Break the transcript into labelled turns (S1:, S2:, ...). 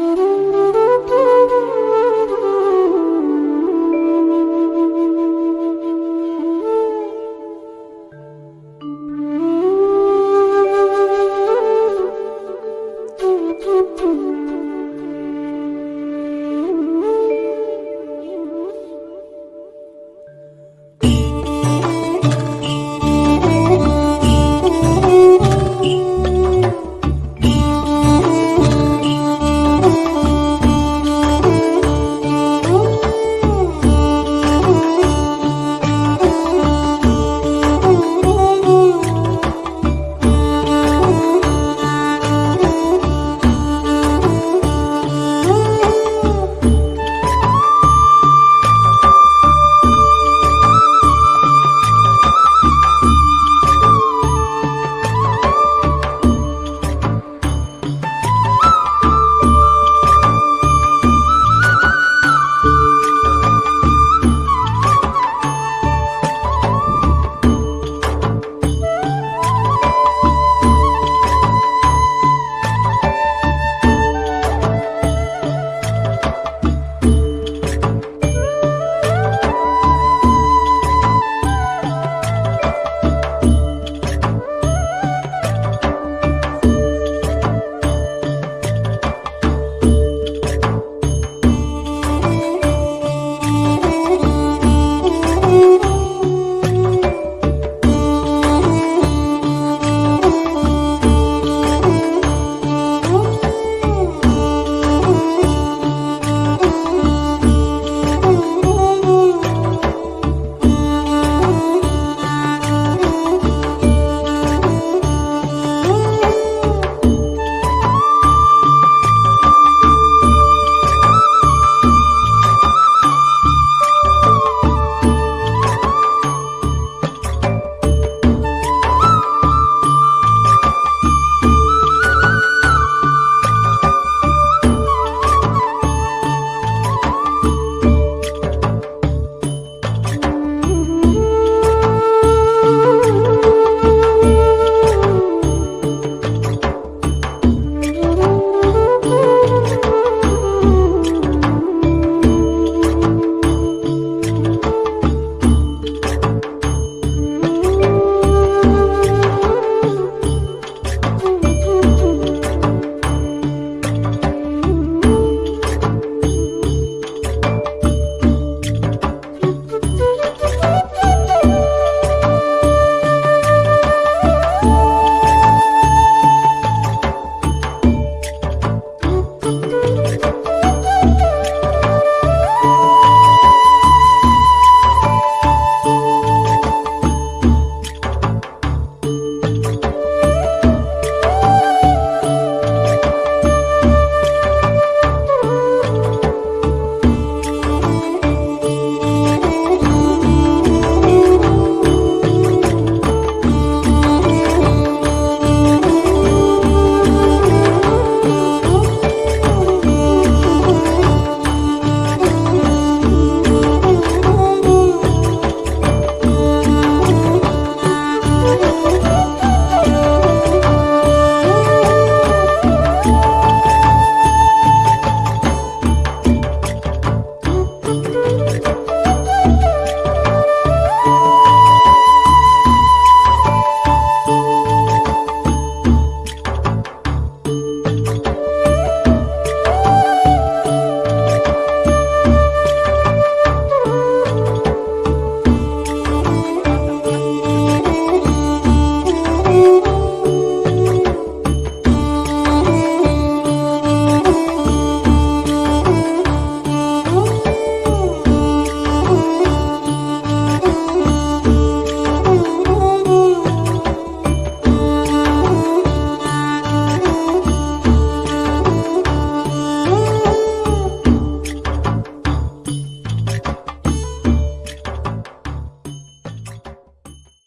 S1: Mm-hmm.